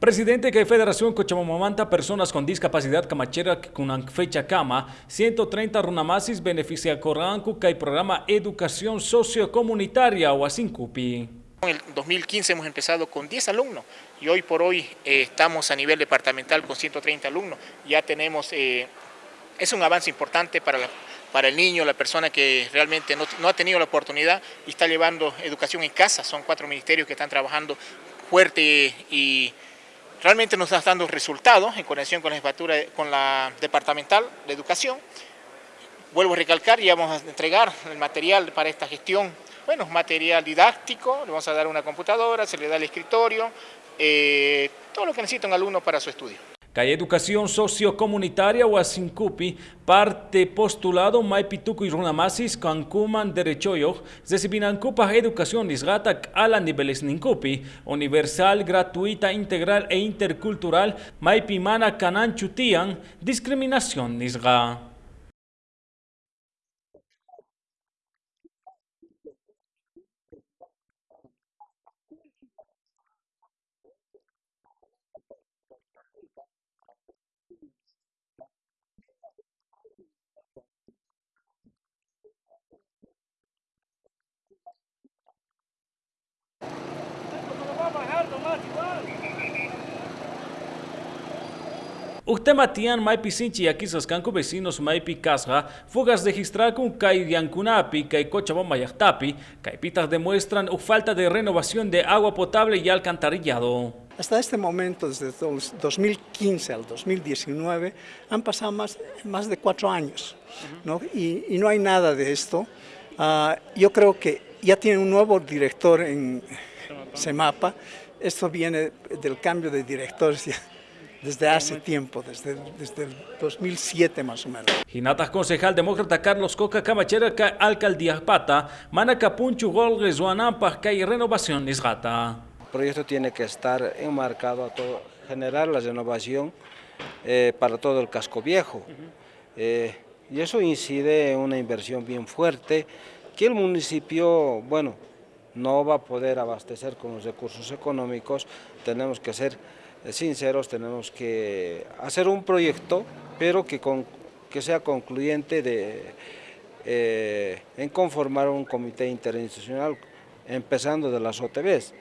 Presidente que Federación Cochamamamanta Personas con Discapacidad Camachera con fecha cama 130 runamasis beneficia Coranco que el programa Educación Sociocomunitaria o En el 2015 hemos empezado con 10 alumnos y hoy por hoy eh, estamos a nivel departamental con 130 alumnos. Ya tenemos, eh, es un avance importante para la para el niño, la persona que realmente no, ha tenido la oportunidad y está llevando educación en casa. Son cuatro ministerios que están trabajando fuerte y realmente nos está dando resultados en conexión con la con la departamental de educación. Vuelvo a recalcar y vamos a entregar el material para esta gestión. Bueno, material didáctico, le vamos a dar una computadora, se le da el escritorio, eh, todo lo que necesita un alumno para su estudio. Calle Educación Sociocomunitaria o Asincupi, parte postulado Maipituku y Runamasis, Cancuman Derechoyo, Zesibinancupa Educación Nisgata ala niveles Nincupi, universal, gratuita, integral e intercultural, Maipimana Cananchutian, discriminación Nisga. Usted matian maipi sinchi sascanco vecinos maipi casga, fugas registrar con kai yancunapi, kai cochabamba yachtapi, pitas demuestran falta de renovación de agua potable y alcantarillado. Hasta este momento, desde 2015 al 2019, han pasado más, más de cuatro años ¿no? Y, no hay nada de esto. Ah, yo creo que ya tiene un nuevo director en Semapa. Esto viene del cambio de directores desde hace tiempo, desde, desde el 2007 más o menos. Hinata concejal demócrata Carlos Coca Camachera alcaldía Pata, Manacapunchu Gol Rezuanampa que hay renovación Nisgata. El proyecto tiene que estar enmarcado a todo, generar la renovación eh, para todo el casco viejo. Eh, y eso incide en una inversión bien fuerte que el municipio, bueno, no va a poder abastecer con los recursos económicos, tenemos que ser sinceros, tenemos que hacer un proyecto, pero que, que sea concluyente de, eh, en conformar un comité interinstitucional, empezando de las OTBs.